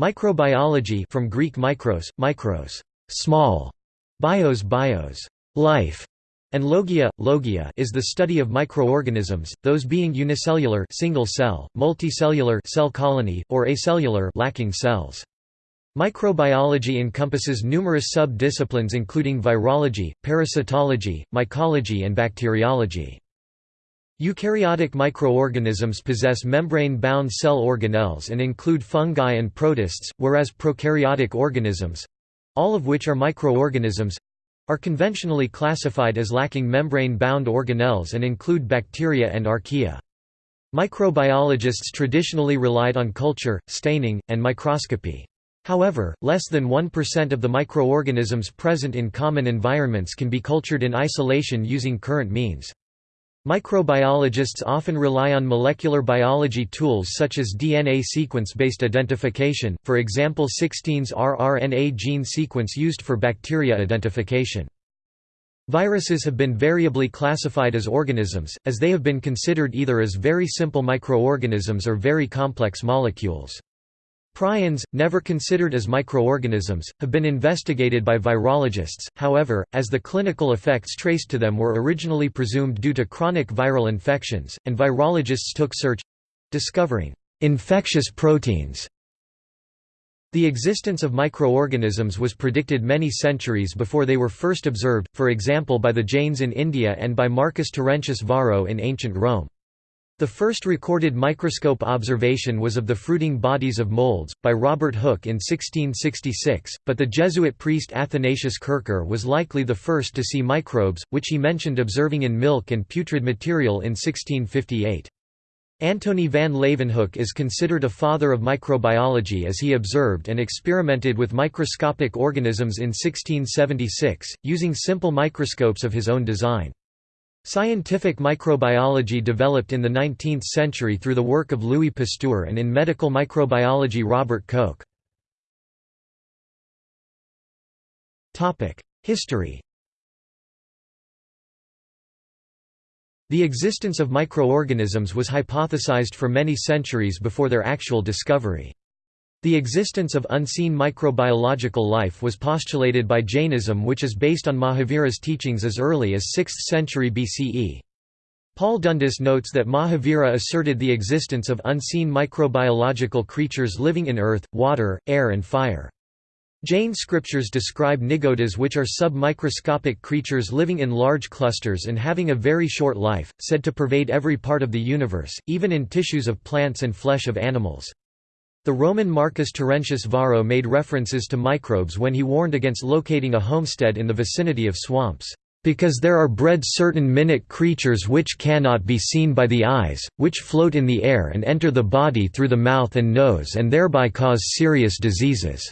Microbiology from Greek mikros, mikros, small, bios, bios, life, and logia, logia is the study of microorganisms, those being unicellular single cell, multicellular cell colony, or acellular lacking cells. Microbiology encompasses numerous sub-disciplines including virology, parasitology, mycology and bacteriology. Eukaryotic microorganisms possess membrane-bound cell organelles and include fungi and protists, whereas prokaryotic organisms—all of which are microorganisms—are conventionally classified as lacking membrane-bound organelles and include bacteria and archaea. Microbiologists traditionally relied on culture, staining, and microscopy. However, less than 1% of the microorganisms present in common environments can be cultured in isolation using current means. Microbiologists often rely on molecular biology tools such as DNA sequence-based identification, for example 16S rRNA gene sequence used for bacteria identification. Viruses have been variably classified as organisms, as they have been considered either as very simple microorganisms or very complex molecules. Prions, never considered as microorganisms, have been investigated by virologists, however, as the clinical effects traced to them were originally presumed due to chronic viral infections, and virologists took search—discovering «infectious proteins» The existence of microorganisms was predicted many centuries before they were first observed, for example by the Jains in India and by Marcus Terentius Varro in ancient Rome. The first recorded microscope observation was of the fruiting bodies of molds, by Robert Hooke in 1666, but the Jesuit priest Athanasius Kircher was likely the first to see microbes, which he mentioned observing in milk and putrid material in 1658. Antony van Leeuwenhoek is considered a father of microbiology as he observed and experimented with microscopic organisms in 1676, using simple microscopes of his own design. Scientific microbiology developed in the 19th century through the work of Louis Pasteur and in medical microbiology Robert Koch. History The existence of microorganisms was hypothesized for many centuries before their actual discovery. The existence of unseen microbiological life was postulated by Jainism which is based on Mahavira's teachings as early as 6th century BCE. Paul Dundas notes that Mahavira asserted the existence of unseen microbiological creatures living in earth, water, air and fire. Jain scriptures describe nigodas which are sub-microscopic creatures living in large clusters and having a very short life, said to pervade every part of the universe, even in tissues of plants and flesh of animals. The Roman Marcus Terentius Varro made references to microbes when he warned against locating a homestead in the vicinity of swamps, "...because there are bred certain minute creatures which cannot be seen by the eyes, which float in the air and enter the body through the mouth and nose and thereby cause serious diseases."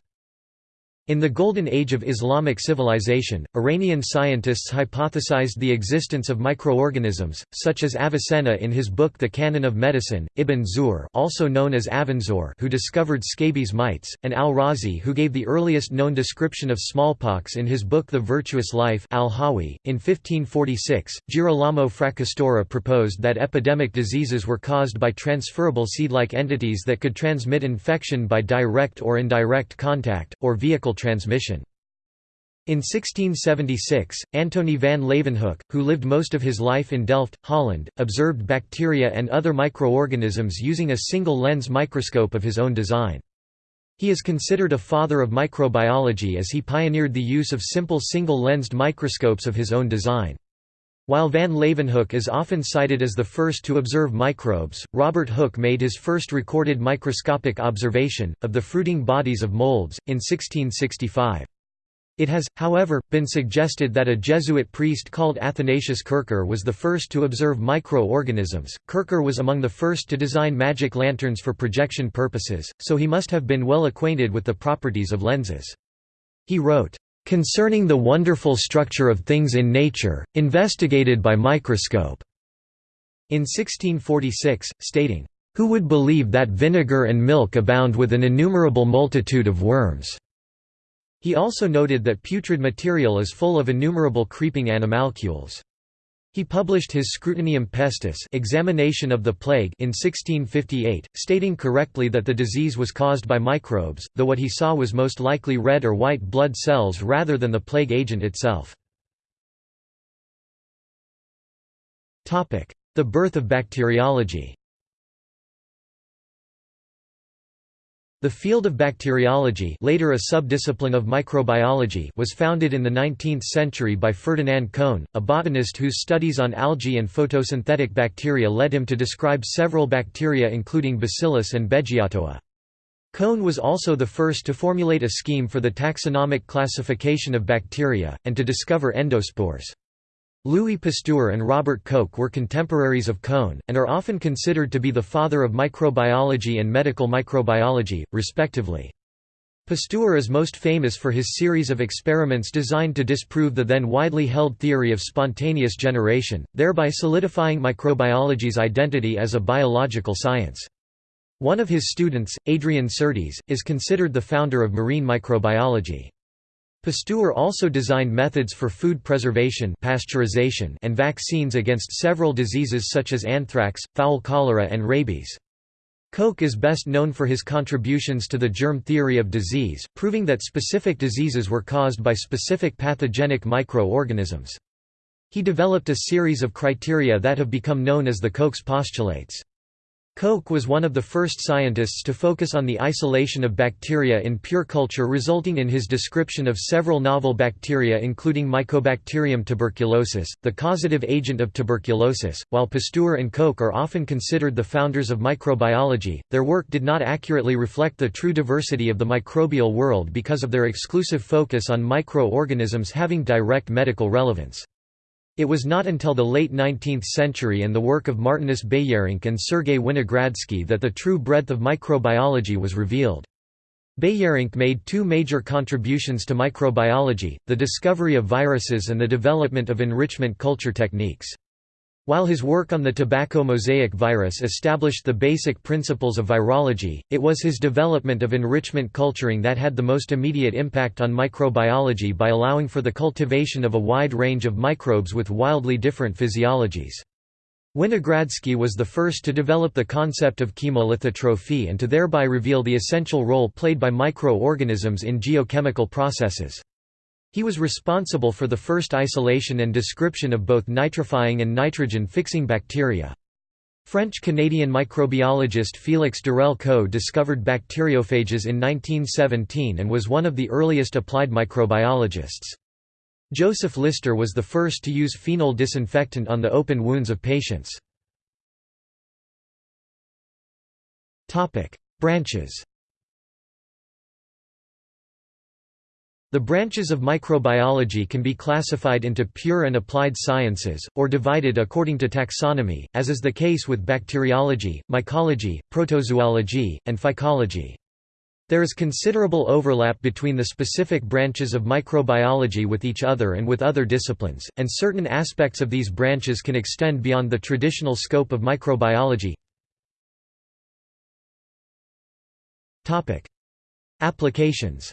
In the Golden Age of Islamic civilization, Iranian scientists hypothesized the existence of microorganisms, such as Avicenna in his book The Canon of Medicine, Ibn Zuhr also known as Avenzoar who discovered scabies mites, and al-Razi who gave the earliest known description of smallpox in his book The Virtuous Life al-Hawi. .In 1546, Girolamo Fracastoro proposed that epidemic diseases were caused by transferable seed-like entities that could transmit infection by direct or indirect contact, or vehicle transmission. In 1676, Antony van Leeuwenhoek, who lived most of his life in Delft, Holland, observed bacteria and other microorganisms using a single lens microscope of his own design. He is considered a father of microbiology as he pioneered the use of simple single-lensed microscopes of his own design. While van Leeuwenhoek is often cited as the first to observe microbes, Robert Hooke made his first recorded microscopic observation, of the fruiting bodies of molds, in 1665. It has, however, been suggested that a Jesuit priest called Athanasius Kircher was the first to observe microorganisms. Kircher was among the first to design magic lanterns for projection purposes, so he must have been well acquainted with the properties of lenses. He wrote, Concerning the wonderful structure of things in nature, investigated by microscope", in 1646, stating, "...who would believe that vinegar and milk abound with an innumerable multitude of worms?" He also noted that putrid material is full of innumerable creeping animalcules. He published his Scrutinium Pestis examination of the plague in 1658, stating correctly that the disease was caused by microbes, though what he saw was most likely red or white blood cells rather than the plague agent itself. The birth of bacteriology The field of bacteriology later a subdiscipline of microbiology was founded in the 19th century by Ferdinand Cohn, a botanist whose studies on algae and photosynthetic bacteria led him to describe several bacteria including Bacillus and Beggiatoa. Cohn was also the first to formulate a scheme for the taxonomic classification of bacteria, and to discover endospores. Louis Pasteur and Robert Koch were contemporaries of Cohn, and are often considered to be the father of microbiology and medical microbiology, respectively. Pasteur is most famous for his series of experiments designed to disprove the then widely held theory of spontaneous generation, thereby solidifying microbiology's identity as a biological science. One of his students, Adrien Certes, is considered the founder of marine microbiology. Pasteur also designed methods for food preservation pasteurization and vaccines against several diseases such as anthrax, fowl cholera and rabies. Koch is best known for his contributions to the germ theory of disease, proving that specific diseases were caused by specific pathogenic microorganisms. He developed a series of criteria that have become known as the Koch's postulates. Koch was one of the first scientists to focus on the isolation of bacteria in pure culture resulting in his description of several novel bacteria including Mycobacterium tuberculosis, the causative agent of tuberculosis. While Pasteur and Koch are often considered the founders of microbiology, their work did not accurately reflect the true diversity of the microbial world because of their exclusive focus on microorganisms having direct medical relevance. It was not until the late 19th century and the work of Martinus Beijerinck and Sergei Winogradsky that the true breadth of microbiology was revealed. Beijerinck made two major contributions to microbiology, the discovery of viruses and the development of enrichment culture techniques. While his work on the tobacco mosaic virus established the basic principles of virology, it was his development of enrichment culturing that had the most immediate impact on microbiology by allowing for the cultivation of a wide range of microbes with wildly different physiologies. Winogradsky was the first to develop the concept of chemolithotrophy and to thereby reveal the essential role played by microorganisms in geochemical processes. He was responsible for the first isolation and description of both nitrifying and nitrogen-fixing bacteria. French-Canadian microbiologist Félix d'Herelle discovered bacteriophages in 1917 and was one of the earliest applied microbiologists. Joseph Lister was the first to use phenol disinfectant on the open wounds of patients. Branches The branches of microbiology can be classified into pure and applied sciences, or divided according to taxonomy, as is the case with bacteriology, mycology, protozoology, and phycology. There is considerable overlap between the specific branches of microbiology with each other and with other disciplines, and certain aspects of these branches can extend beyond the traditional scope of microbiology. Applications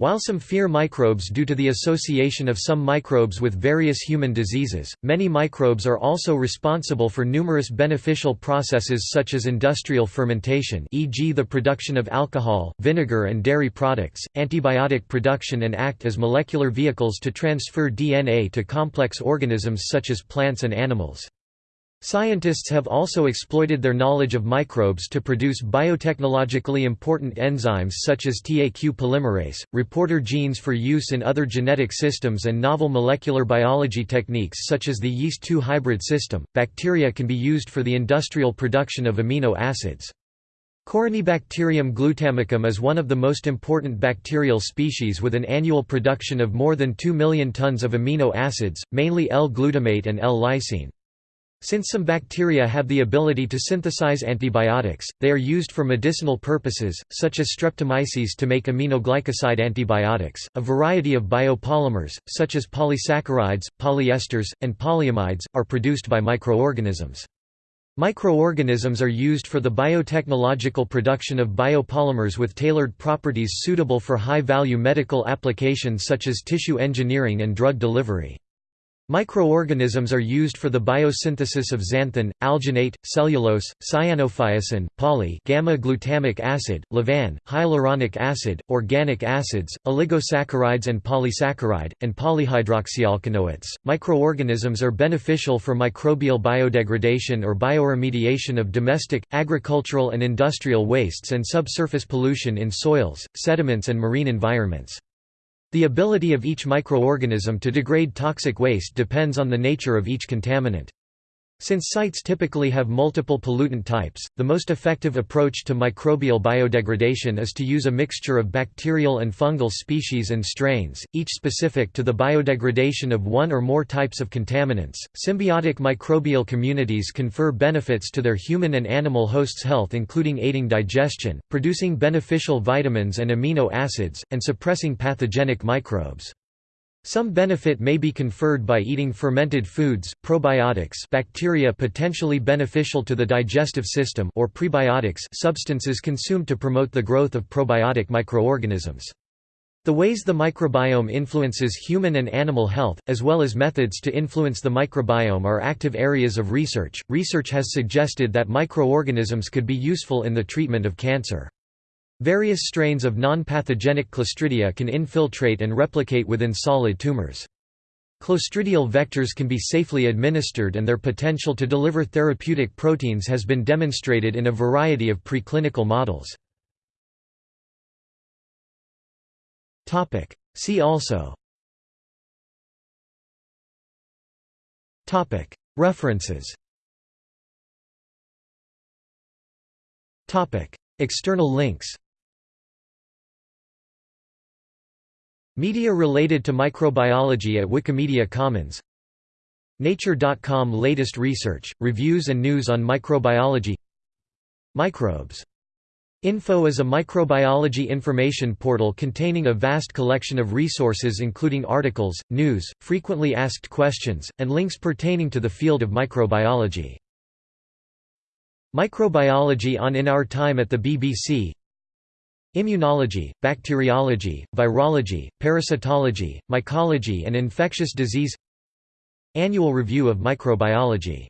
While some fear microbes due to the association of some microbes with various human diseases, many microbes are also responsible for numerous beneficial processes such as industrial fermentation e.g. the production of alcohol, vinegar and dairy products, antibiotic production and act as molecular vehicles to transfer DNA to complex organisms such as plants and animals. Scientists have also exploited their knowledge of microbes to produce biotechnologically important enzymes such as TAQ polymerase, reporter genes for use in other genetic systems, and novel molecular biology techniques such as the yeast 2 hybrid system. Bacteria can be used for the industrial production of amino acids. Corynebacterium glutamicum is one of the most important bacterial species with an annual production of more than 2 million tons of amino acids, mainly L-glutamate and L-lysine. Since some bacteria have the ability to synthesize antibiotics, they are used for medicinal purposes, such as streptomyces to make aminoglycoside antibiotics. A variety of biopolymers, such as polysaccharides, polyesters, and polyamides, are produced by microorganisms. Microorganisms are used for the biotechnological production of biopolymers with tailored properties suitable for high-value medical applications such as tissue engineering and drug delivery. Microorganisms are used for the biosynthesis of xanthan, alginate, cellulose, cyanophycin, poly gamma-glutamic acid, levan, hyaluronic acid, organic acids, oligosaccharides and polysaccharide, and polyhydroxyalkanoates. Microorganisms are beneficial for microbial biodegradation or bioremediation of domestic, agricultural and industrial wastes and subsurface pollution in soils, sediments and marine environments. The ability of each microorganism to degrade toxic waste depends on the nature of each contaminant. Since sites typically have multiple pollutant types, the most effective approach to microbial biodegradation is to use a mixture of bacterial and fungal species and strains, each specific to the biodegradation of one or more types of contaminants. Symbiotic microbial communities confer benefits to their human and animal hosts' health, including aiding digestion, producing beneficial vitamins and amino acids, and suppressing pathogenic microbes. Some benefit may be conferred by eating fermented foods, probiotics bacteria potentially beneficial to the digestive system or prebiotics substances consumed to promote the growth of probiotic microorganisms. The ways the microbiome influences human and animal health, as well as methods to influence the microbiome are active areas of research. Research has suggested that microorganisms could be useful in the treatment of cancer. Various strains of non-pathogenic Clostridia can infiltrate and replicate within solid tumors. Clostridial vectors can be safely administered and their potential to deliver therapeutic proteins has been demonstrated in a variety of preclinical models. See also. References. External links Media related to microbiology at Wikimedia Commons Nature.com Latest research, reviews and news on microbiology Microbes. Info is a microbiology information portal containing a vast collection of resources including articles, news, frequently asked questions, and links pertaining to the field of microbiology. Microbiology on In Our Time at the BBC Immunology, bacteriology, virology, parasitology, mycology and infectious disease. Annual Review of Microbiology